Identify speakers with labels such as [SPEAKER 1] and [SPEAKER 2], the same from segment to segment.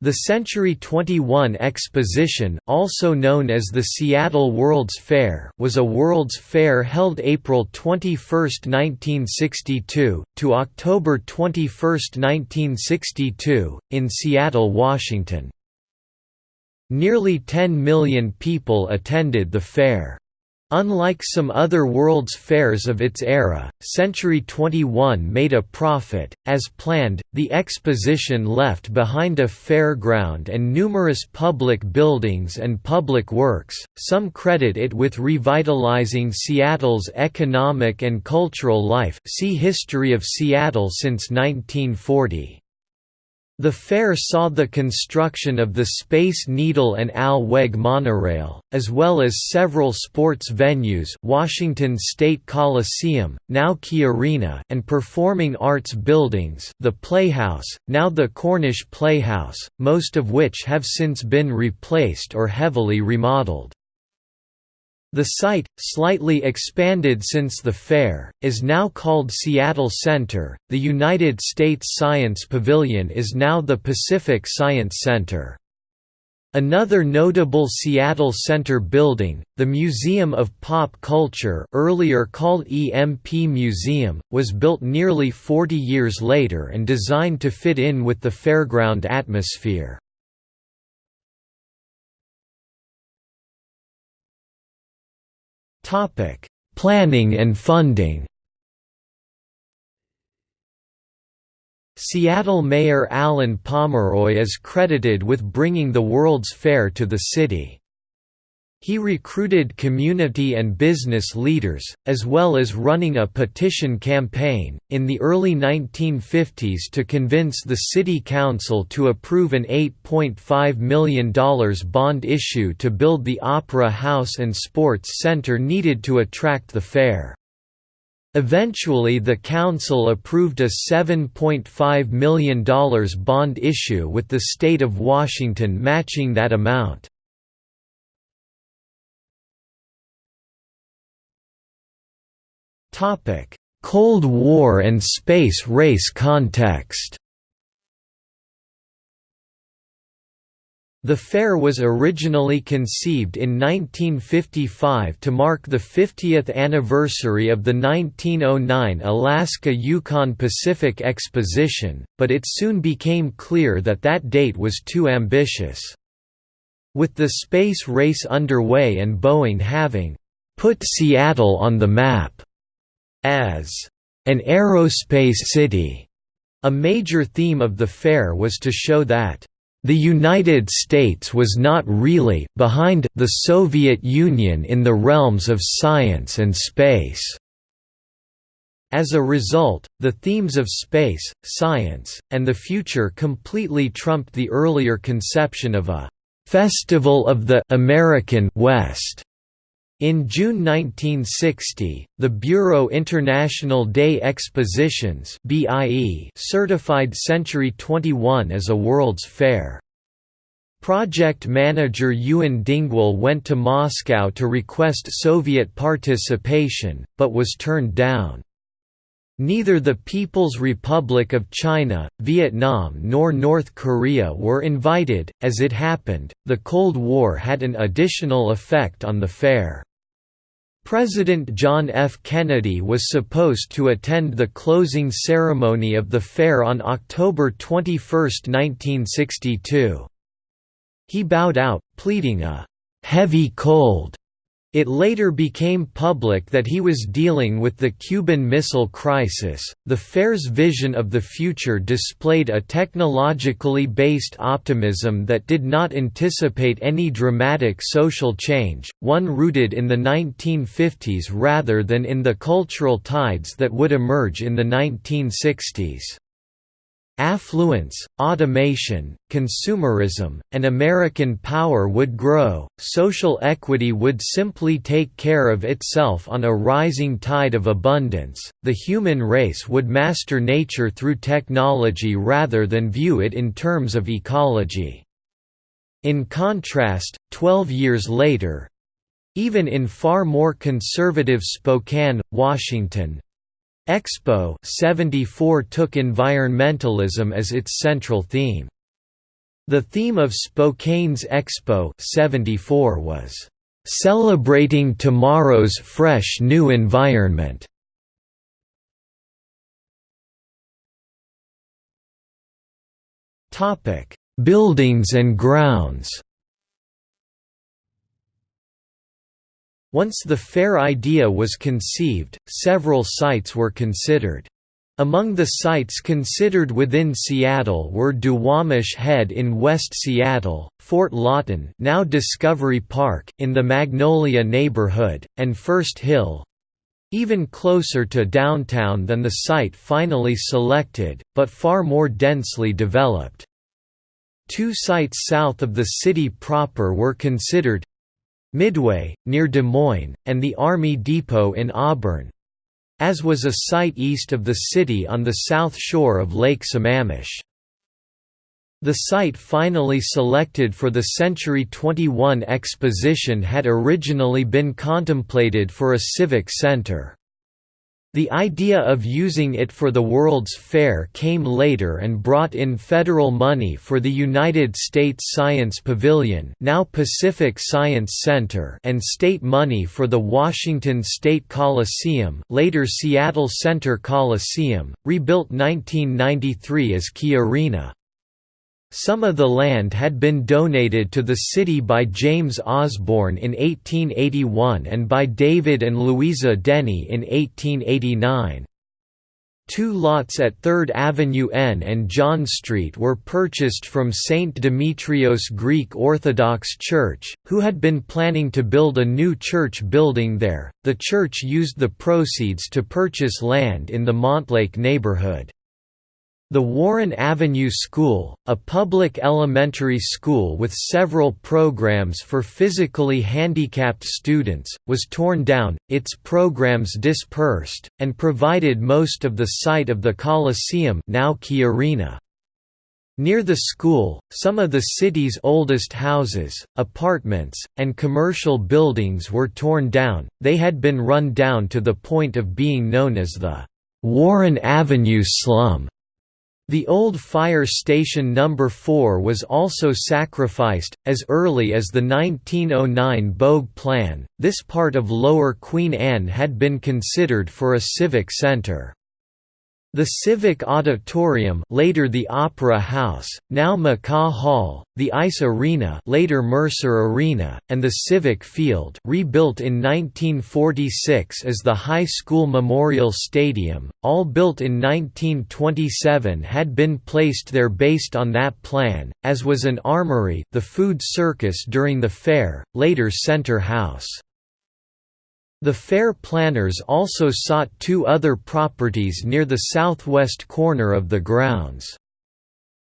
[SPEAKER 1] The Century 21 Exposition, also known as the Seattle World's Fair, was a World's Fair held April 21, 1962, to October 21, 1962, in Seattle, Washington. Nearly 10 million people attended the fair. Unlike some other World's Fairs of its era, Century 21 made a profit. As planned, the exposition left behind a fairground and numerous public buildings and public works. Some credit it with revitalizing Seattle's economic and cultural life. See History of Seattle since 1940. The fair saw the construction of the Space Needle and Alweg monorail, as well as several sports venues Washington State Coliseum, now Key Arena and performing arts buildings the Playhouse, now the Cornish Playhouse, most of which have since been replaced or heavily remodeled. The site, slightly expanded since the fair, is now called Seattle Center. The United States Science Pavilion is now the Pacific Science Center. Another notable Seattle Center building, the Museum of Pop Culture earlier called EMP Museum, was built nearly 40 years later and designed to fit in with the fairground atmosphere. Topic: Planning and funding. Seattle Mayor Allen Pomeroy is credited with bringing the World's Fair to the city. He recruited community and business leaders, as well as running a petition campaign, in the early 1950s to convince the City Council to approve an $8.5 million bond issue to build the Opera House and Sports Center needed to attract the fair. Eventually the council approved a $7.5 million bond issue with the state of Washington matching that amount. Cold War and space race context The fair was originally conceived in 1955 to mark the 50th anniversary of the 1909 Alaska–Yukon Pacific Exposition, but it soon became clear that that date was too ambitious. With the space race underway and Boeing having «put Seattle on the map» as an aerospace city. A major theme of the fair was to show that the United States was not really behind the Soviet Union in the realms of science and space. As a result, the themes of space, science, and the future completely trumped the earlier conception of a «festival of the American West» In June 1960, the Bureau International des Expositions certified Century 21 as a World's Fair. Project manager Ewen Dingwall went to Moscow to request Soviet participation, but was turned down. Neither the People's Republic of China, Vietnam nor North Korea were invited. As it happened, the Cold War had an additional effect on the fair. President John F. Kennedy was supposed to attend the closing ceremony of the fair on October 21, 1962. He bowed out, pleading a «heavy cold» It later became public that he was dealing with the Cuban Missile Crisis. The fair's vision of the future displayed a technologically based optimism that did not anticipate any dramatic social change, one rooted in the 1950s rather than in the cultural tides that would emerge in the 1960s. Affluence, automation, consumerism, and American power would grow, social equity would simply take care of itself on a rising tide of abundance, the human race would master nature through technology rather than view it in terms of ecology. In contrast, 12 years later, even in far more conservative Spokane, Washington, Expo 74 took environmentalism as its central theme. The theme of Spokane's Expo 74 was, "...celebrating tomorrow's fresh new environment." Buildings and grounds Once the fair idea was conceived, several sites were considered. Among the sites considered within Seattle were Duwamish Head in West Seattle, Fort Lawton now Discovery Park in the Magnolia neighborhood, and First Hill—even closer to downtown than the site finally selected, but far more densely developed. Two sites south of the city proper were considered Midway, near Des Moines, and the Army Depot in Auburn, as was a site east of the city on the south shore of Lake Sammamish. The site finally selected for the Century 21 exposition had originally been contemplated for a civic center. The idea of using it for the World's Fair came later and brought in federal money for the United States Science Pavilion now Pacific Science Center and state money for the Washington State Coliseum later Seattle Center Coliseum, rebuilt 1993 as Key Arena. Some of the land had been donated to the city by James Osborne in 1881 and by David and Louisa Denny in 1889. Two lots at 3rd Avenue N and John Street were purchased from St. Demetrios Greek Orthodox Church, who had been planning to build a new church building there. The church used the proceeds to purchase land in the Montlake neighborhood. The Warren Avenue School, a public elementary school with several programs for physically handicapped students, was torn down, its programs dispersed, and provided most of the site of the Coliseum now Key Arena. Near the school, some of the city's oldest houses, apartments, and commercial buildings were torn down, they had been run down to the point of being known as the Warren Avenue slum. The old fire station number 4 was also sacrificed, as early as the 1909 Bogue Plan. This part of Lower Queen Anne had been considered for a civic center. The Civic Auditorium later the Opera House, now McCaw Hall, the Ice Arena later Mercer Arena, and the Civic Field rebuilt in 1946 as the High School Memorial Stadium, all built in 1927 had been placed there based on that plan, as was an armory the food circus during the fair, later Center House. The fair planners also sought two other properties near the southwest corner of the grounds.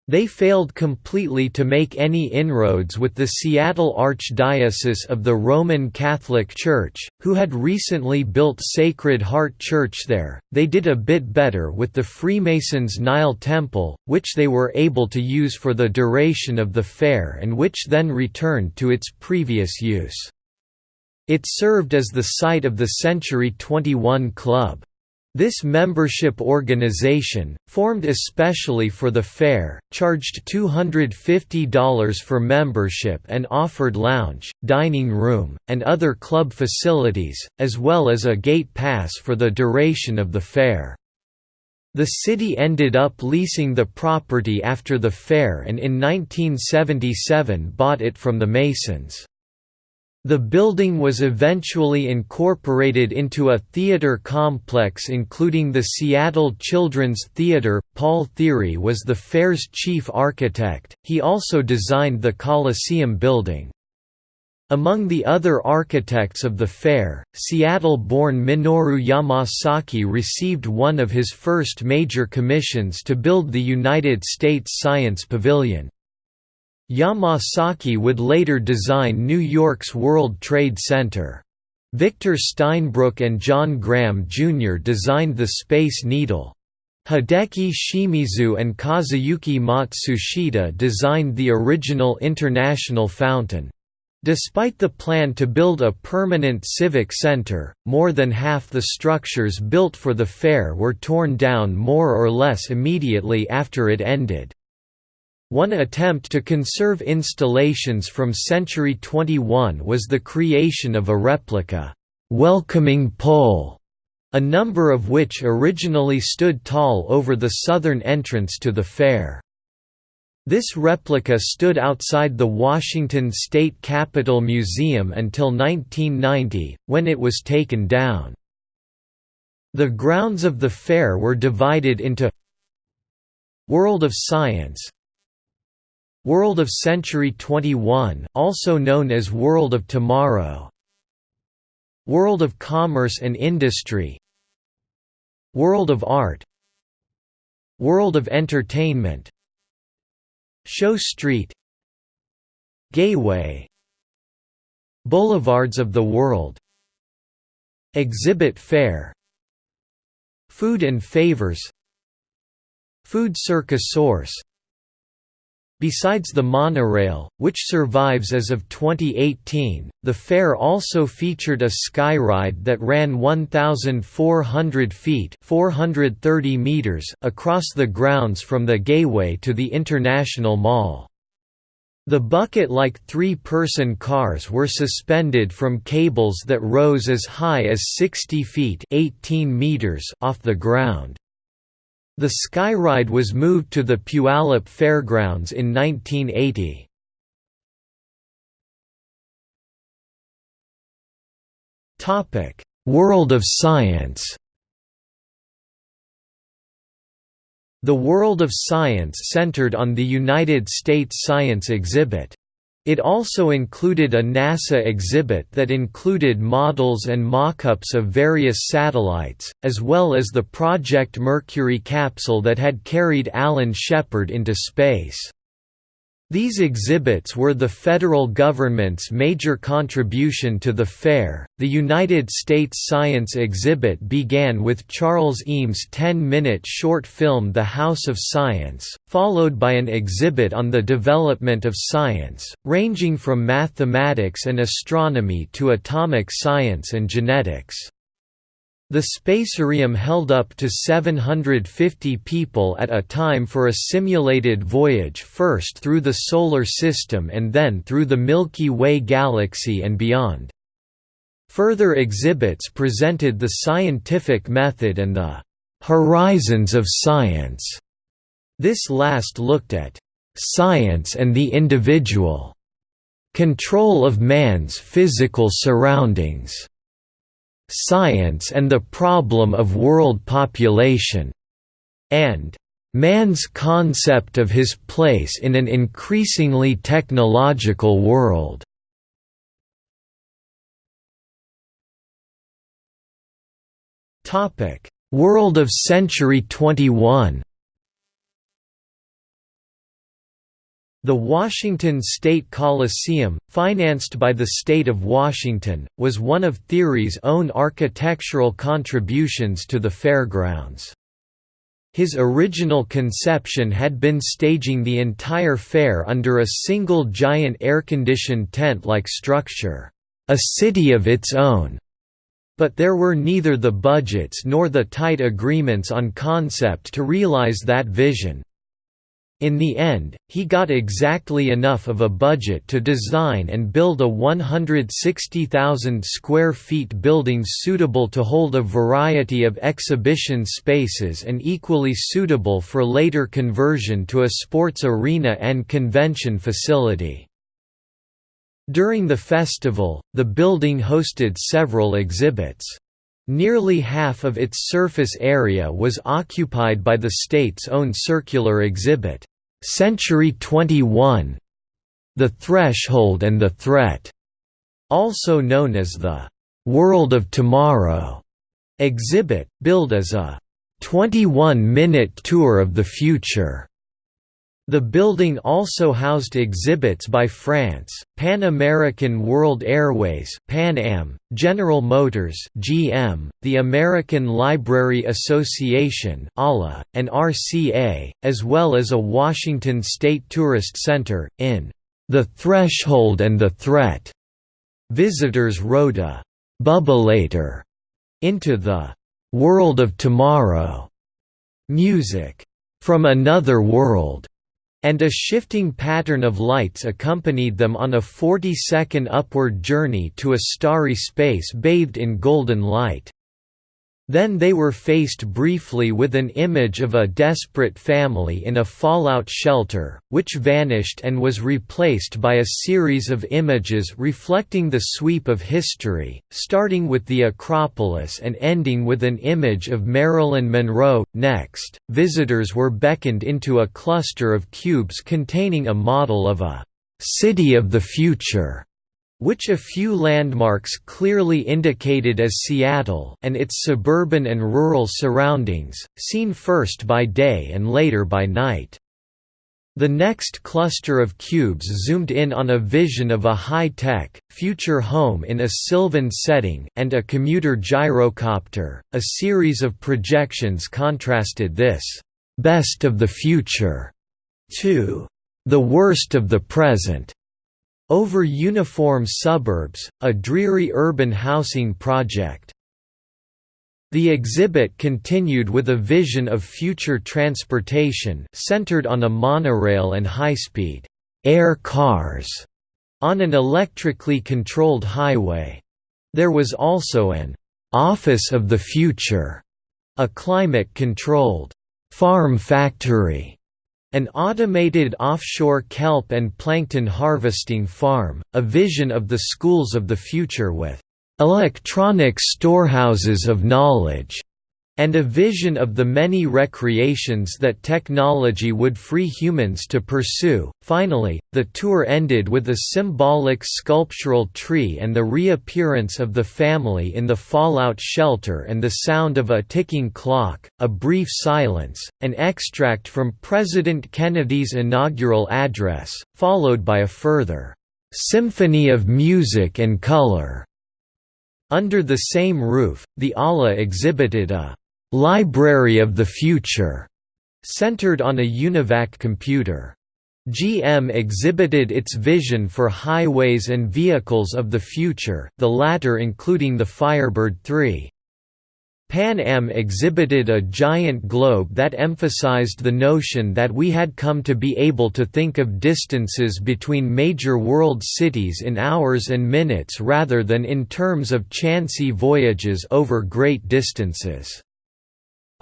[SPEAKER 1] They failed completely to make any inroads with the Seattle Archdiocese of the Roman Catholic Church, who had recently built Sacred Heart Church there. They did a bit better with the Freemasons' Nile Temple, which they were able to use for the duration of the fair and which then returned to its previous use. It served as the site of the Century 21 Club. This membership organization, formed especially for the fair, charged $250 for membership and offered lounge, dining room, and other club facilities, as well as a gate pass for the duration of the fair. The city ended up leasing the property after the fair and in 1977 bought it from the Masons. The building was eventually incorporated into a theater complex including the Seattle Children's Theater. Paul Thiry was the fair's chief architect, he also designed the Coliseum building. Among the other architects of the fair, Seattle-born Minoru Yamasaki received one of his first major commissions to build the United States Science Pavilion. Yamasaki would later design New York's World Trade Center. Victor Steinbrueck and John Graham Jr. designed the Space Needle. Hideki Shimizu and Kazuyuki Matsushita designed the original International Fountain. Despite the plan to build a permanent civic center, more than half the structures built for the fair were torn down more or less immediately after it ended. One attempt to conserve installations from Century 21 was the creation of a replica, "'welcoming pole' a number of which originally stood tall over the southern entrance to the fair. This replica stood outside the Washington State Capitol Museum until 1990, when it was taken down. The grounds of the fair were divided into World of Science World of Century 21, also known as World of Tomorrow. World of Commerce and Industry. World of Art. World of Entertainment. Show Street. Gateway. Boulevards of the World. Exhibit Fair. Food and Favors. Food Circus Source Besides the monorail, which survives as of 2018, the fair also featured a skyride that ran 1,400 feet 430 meters across the grounds from the gateway to the International Mall. The bucket-like three-person cars were suspended from cables that rose as high as 60 feet 18 meters off the ground. The Skyride was moved to the Puyallup Fairgrounds in 1980. World of Science The World of Science centered on the United States Science exhibit. It also included a NASA exhibit that included models and mock-ups of various satellites, as well as the Project Mercury capsule that had carried Alan Shepard into space. These exhibits were the federal government's major contribution to the fair. The United States Science exhibit began with Charles Eames' 10 minute short film The House of Science, followed by an exhibit on the development of science, ranging from mathematics and astronomy to atomic science and genetics. The Spacerium held up to 750 people at a time for a simulated voyage first through the Solar System and then through the Milky Way galaxy and beyond. Further exhibits presented the scientific method and the «horizons of science». This last looked at «science and the individual», control of man's physical surroundings Science and the Problem of World Population, and man's concept of his place in an increasingly technological world. World of Century 21 The Washington State Coliseum, financed by the state of Washington, was one of Thiry's own architectural contributions to the fairgrounds. His original conception had been staging the entire fair under a single giant air-conditioned tent-like structure, a city of its own. But there were neither the budgets nor the tight agreements on concept to realize that vision, in the end, he got exactly enough of a budget to design and build a 160,000 square feet building suitable to hold a variety of exhibition spaces and equally suitable for later conversion to a sports arena and convention facility. During the festival, the building hosted several exhibits. Nearly half of its surface area was occupied by the state's own circular exhibit, Century 21, The Threshold and the Threat, also known as the World of Tomorrow exhibit, billed as a 21-minute tour of the future. The building also housed exhibits by France, Pan American World Airways Pan Am, General Motors GM, the American Library Association ALA, and RCA, as well as a Washington State Tourist Center, in The Threshold and the Threat. Visitors rode a «bubbleator» into the «world of tomorrow» music from another world and a shifting pattern of lights accompanied them on a 40-second upward journey to a starry space bathed in golden light. Then they were faced briefly with an image of a desperate family in a fallout shelter, which vanished and was replaced by a series of images reflecting the sweep of history, starting with the Acropolis and ending with an image of Marilyn Monroe. Next, visitors were beckoned into a cluster of cubes containing a model of a city of the future which a few landmarks clearly indicated as Seattle and its suburban and rural surroundings, seen first by day and later by night. The next cluster of cubes zoomed in on a vision of a high-tech, future home in a sylvan setting and a commuter gyrocopter. A series of projections contrasted this best of the future to the worst of the present over uniform suburbs, a dreary urban housing project. The exhibit continued with a vision of future transportation centered on a monorail and high-speed air cars on an electrically controlled highway. There was also an office of the future, a climate-controlled farm factory an automated offshore kelp and plankton harvesting farm, a vision of the schools of the future with electronic storehouses of knowledge and a vision of the many recreations that technology would free humans to pursue. Finally, the tour ended with a symbolic sculptural tree and the reappearance of the family in the fallout shelter and the sound of a ticking clock, a brief silence, an extract from President Kennedy's inaugural address, followed by a further symphony of music and color. Under the same roof, the ALA exhibited a Library of the Future, centered on a UNIVAC computer. GM exhibited its vision for highways and vehicles of the future, the latter including the Firebird 3. Pan Am exhibited a giant globe that emphasized the notion that we had come to be able to think of distances between major world cities in hours and minutes rather than in terms of chancy voyages over great distances.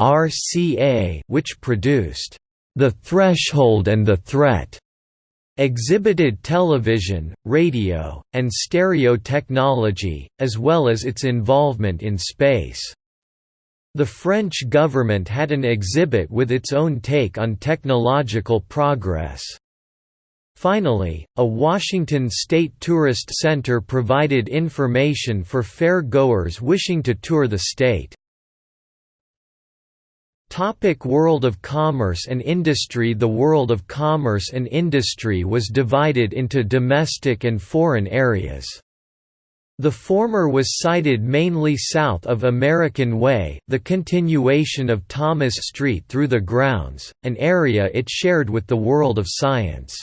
[SPEAKER 1] RCA which produced The Threshold and the Threat exhibited television, radio, and stereo technology, as well as its involvement in space. The French government had an exhibit with its own take on technological progress. Finally, a Washington State Tourist Center provided information for fair-goers wishing to tour the state. Topic world of commerce and industry The world of commerce and industry was divided into domestic and foreign areas. The former was sited mainly south of American Way the continuation of Thomas Street through the grounds, an area it shared with the world of science.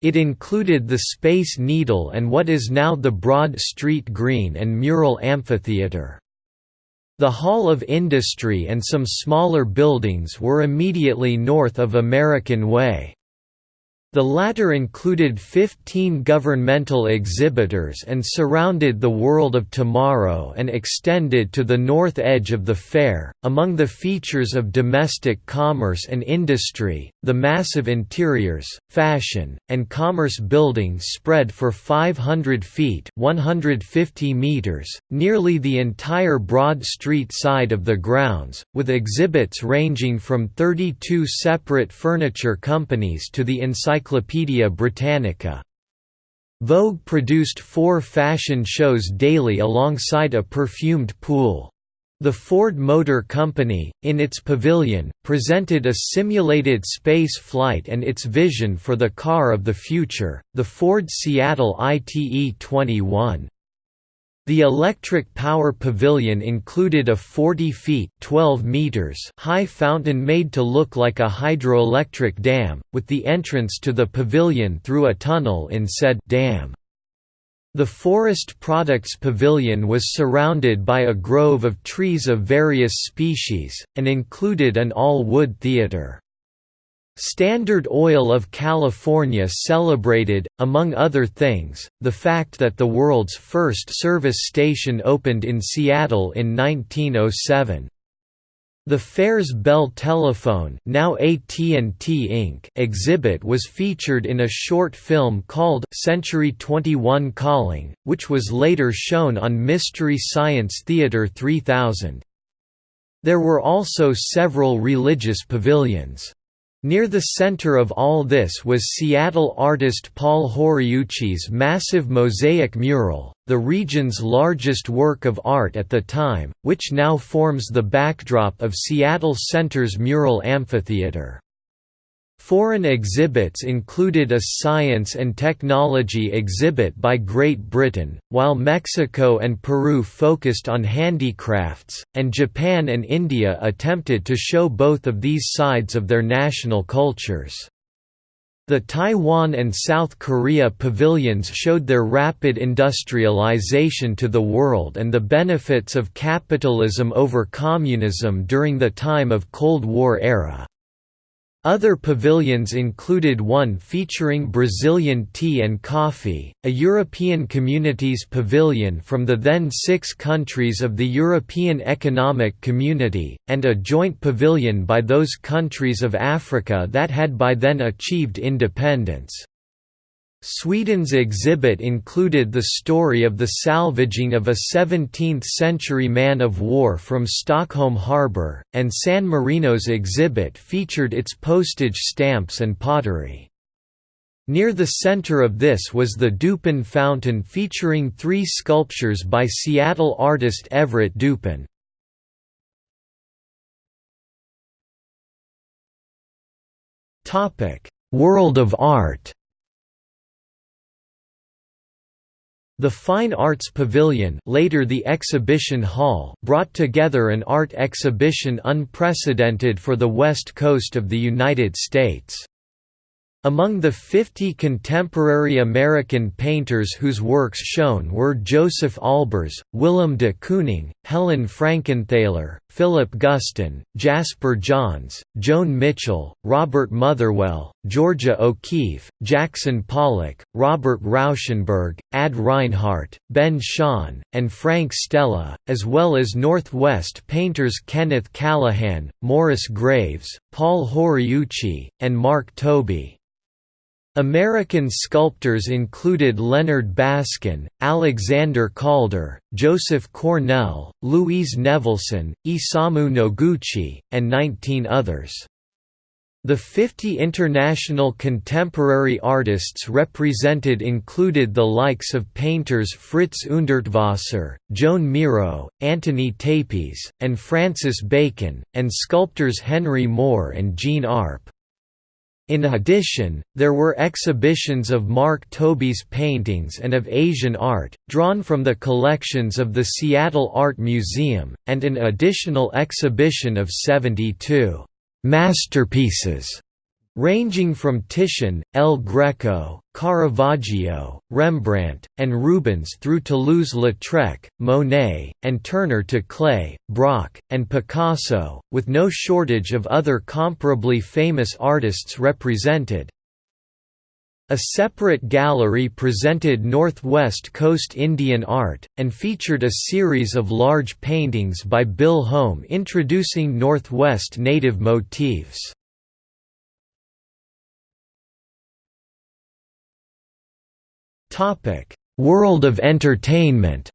[SPEAKER 1] It included the Space Needle and what is now the Broad Street Green and Mural Amphitheater. The Hall of Industry and some smaller buildings were immediately north of American Way. The latter included 15 governmental exhibitors and surrounded the world of tomorrow and extended to the north edge of the fair. Among the features of domestic commerce and industry, the massive interiors, fashion, and commerce buildings spread for 500 feet (150 meters), nearly the entire Broad Street side of the grounds, with exhibits ranging from 32 separate furniture companies to the encyclopedia Encyclopædia Britannica. Vogue produced four fashion shows daily alongside a perfumed pool. The Ford Motor Company, in its pavilion, presented a simulated space flight and its vision for the car of the future, the Ford Seattle ITE-21. The electric power pavilion included a 40 feet 12 meters high fountain made to look like a hydroelectric dam, with the entrance to the pavilion through a tunnel in said dam. The Forest Products Pavilion was surrounded by a grove of trees of various species, and included an all-wood theater. Standard Oil of California celebrated, among other things, the fact that the world's first service station opened in Seattle in 1907. The Fair's Bell telephone now AT&T Inc. exhibit was featured in a short film called Century 21 Calling, which was later shown on Mystery Science Theater 3000. There were also several religious pavilions. Near the center of all this was Seattle artist Paul Horiuchi's massive mosaic mural, the region's largest work of art at the time, which now forms the backdrop of Seattle Center's mural amphitheater. Foreign exhibits included a science and technology exhibit by Great Britain, while Mexico and Peru focused on handicrafts, and Japan and India attempted to show both of these sides of their national cultures. The Taiwan and South Korea pavilions showed their rapid industrialization to the world and the benefits of capitalism over communism during the time of Cold War era. Other pavilions included one featuring Brazilian tea and coffee, a European Communities pavilion from the then six countries of the European Economic Community, and a joint pavilion by those countries of Africa that had by then achieved independence. Sweden's exhibit included the story of the salvaging of a 17th-century man of war from Stockholm harbour, and San Marino's exhibit featured its postage stamps and pottery. Near the center of this was the DuPen Fountain featuring three sculptures by Seattle artist Everett DuPen. World of art The Fine Arts Pavilion later the Exhibition Hall brought together an art exhibition unprecedented for the west coast of the United States. Among the 50 contemporary American painters whose works shown were Josef Albers, Willem de Kooning, Helen Frankenthaler, Philip Guston, Jasper Johns, Joan Mitchell, Robert Motherwell, Georgia O'Keeffe, Jackson Pollock, Robert Rauschenberg, Ad Reinhardt, Ben Shahn, and Frank Stella, as well as Northwest painters Kenneth Callahan, Morris Graves, Paul Horiuchi, and Mark Tobey. American sculptors included Leonard Baskin, Alexander Calder, Joseph Cornell, Louise Nevelson, Isamu Noguchi, and 19 others. The 50 international contemporary artists represented included the likes of painters Fritz Hundertwasser, Joan Miro, Antoni Tàpies, and Francis Bacon, and sculptors Henry Moore and Jean Arp. In addition, there were exhibitions of Mark Tobey's paintings and of Asian art, drawn from the collections of the Seattle Art Museum, and an additional exhibition of 72 «masterpieces» ranging from Titian, El Greco, Caravaggio, Rembrandt, and Rubens through Toulouse-Lautrec, Monet, and Turner to Klee, Braque, and Picasso, with no shortage of other comparably famous artists represented. A separate gallery presented Northwest Coast Indian art, and featured a series of large paintings by Bill Holm introducing Northwest native motifs. Topic: World of entertainment.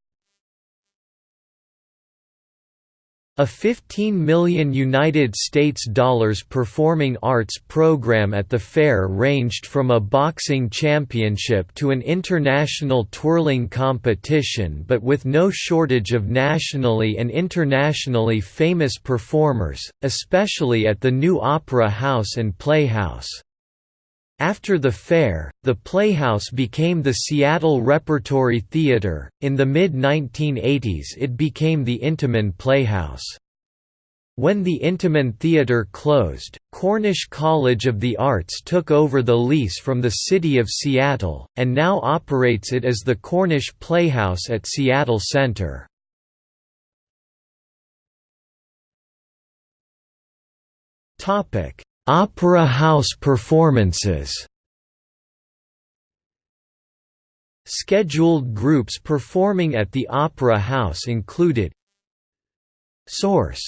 [SPEAKER 1] A 15 million United States dollars performing arts program at the fair ranged from a boxing championship to an international twirling competition but with no shortage of nationally and internationally famous performers, especially at the new Opera House and Playhouse. After the fair, the Playhouse became the Seattle Repertory Theater. In the mid 1980s, it became the Intiman Playhouse. When the Intiman Theater closed, Cornish College of the Arts took over the lease from the City of Seattle, and now operates it as the Cornish Playhouse at Seattle Center. Opera house performances Scheduled groups performing at the Opera House included Source.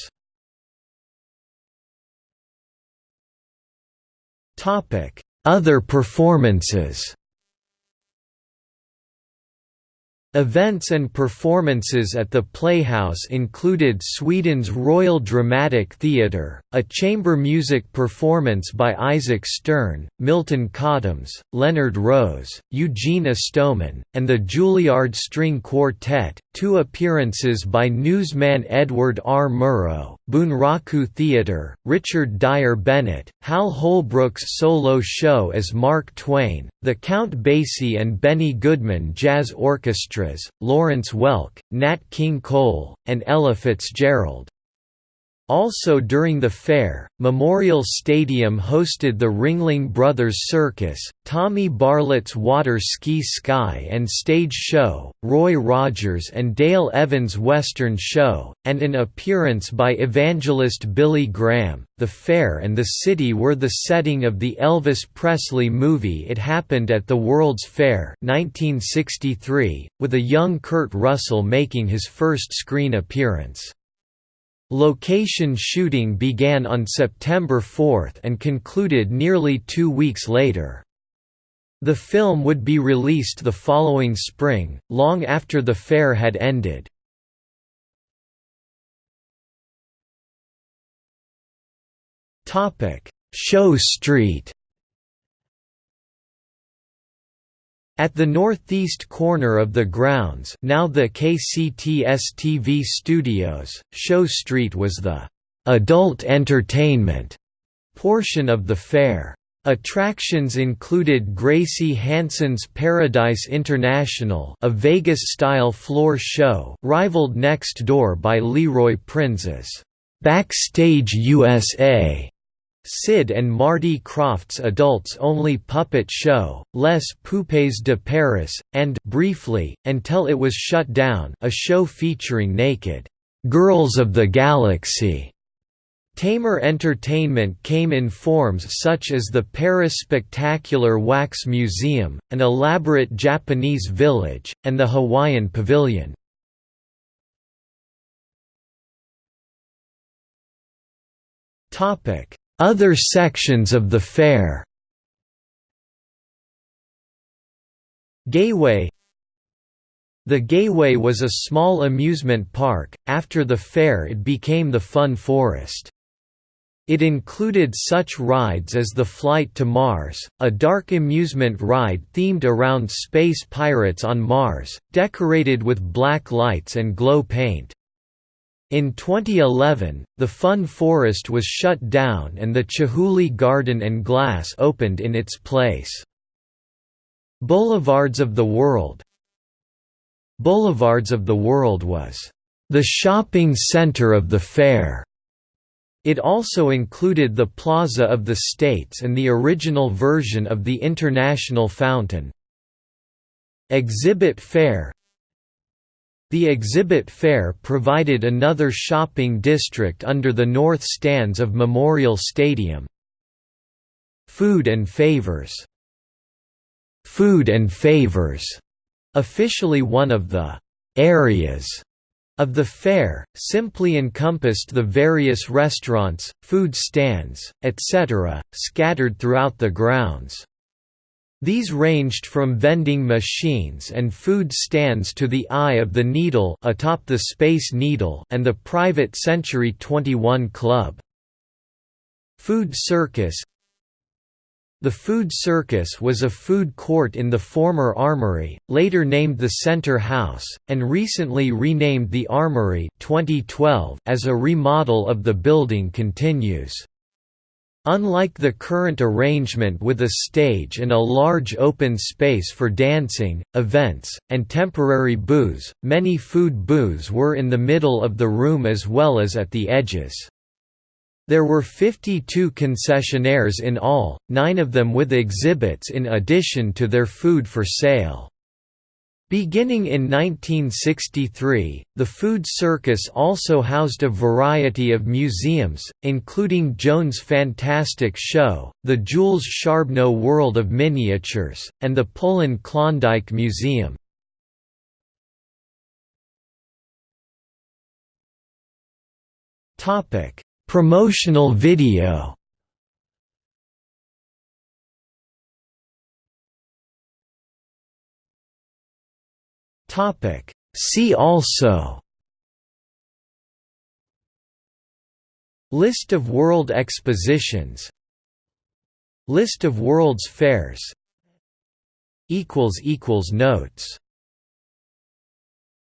[SPEAKER 1] Other performances Events and performances at the Playhouse included Sweden's Royal Dramatic Theatre, a chamber music performance by Isaac Stern, Milton Katims, Leonard Rose, Eugene Istomin, and the Juilliard String Quartet, two appearances by newsman Edward R. Murrow, Bunraku Theatre, Richard Dyer-Bennet, Hal Holbrook's solo show as Mark Twain, the Count Basie and Benny Goodman Jazz Lawrence Welk, Nat King Cole, and Ella Fitzgerald. Also during the fair, Memorial Stadium hosted the Ringling Brothers Circus, Tommy Bartlett's Water Ski Sky and Stage Show, Roy Rogers and Dale Evans' Western Show, and an appearance by evangelist Billy Graham. The fair and the city were the setting of the Elvis Presley movie It Happened at the World's Fair 1963, with a young Kurt Russell making his first screen appearance. Location shooting began on September 4 and concluded nearly two weeks later. The film would be released the following spring, long after the fair had ended. Show Street At the northeast corner of the grounds now the KCTS-TV studios, Show Street was the «adult entertainment» portion of the fair. Attractions included Gracie Hansen's Paradise International a Vegas-style floor show rivaled next door by Leroy Prinz's «Backstage USA» Sid and Marty Krofft's adults-only puppet show, Les Poupées de Paris, and briefly, until it was shut down a show featuring naked «girls of the galaxy». Tamer entertainment came in forms such as the Paris Spectacular Wax Museum, an elaborate Japanese village, and the Hawaiian Pavilion. Topic other sections of the fair Gayway The Gayway was a small amusement park, after the fair it became the Fun Forest. It included such rides as the Flight to Mars, a dark amusement ride themed around space pirates on Mars, decorated with black lights and glow paint. In 2011, the Fun Forest was shut down and the Chihuly Garden and Glass opened in its place. Boulevards of the World Boulevards of the World was the shopping center of the fair. It also included the Plaza of the States and the original version of the International Fountain. Exhibit Fair the exhibit fair provided another shopping district under the north stands of Memorial Stadium. Food and Favors Food and Favors, officially one of the areas of the fair, simply encompassed the various restaurants, food stands, etc., scattered throughout the grounds. These ranged from vending machines and food stands to the Eye of the Needle atop the Space Needle and the private Century 21 Club. Food Circus The Food Circus was a food court in the former Armory, later named the Center House, and recently renamed the Armory 2012 as a remodel of the building continues. Unlike the current arrangement with a stage and a large open space for dancing, events, and temporary booths, many food booths were in the middle of the room as well as at the edges. There were 52 concessionaires in all, nine of them with exhibits in addition to their food for sale. Beginning in 1963, the Food Circus also housed a variety of museums, including Jones' Fantastic Show, the Jules Charbonneau World of Miniatures, and the Pullen Klondike Museum. Promotional video Topic. See also List of world expositions List of World's Fairs Notes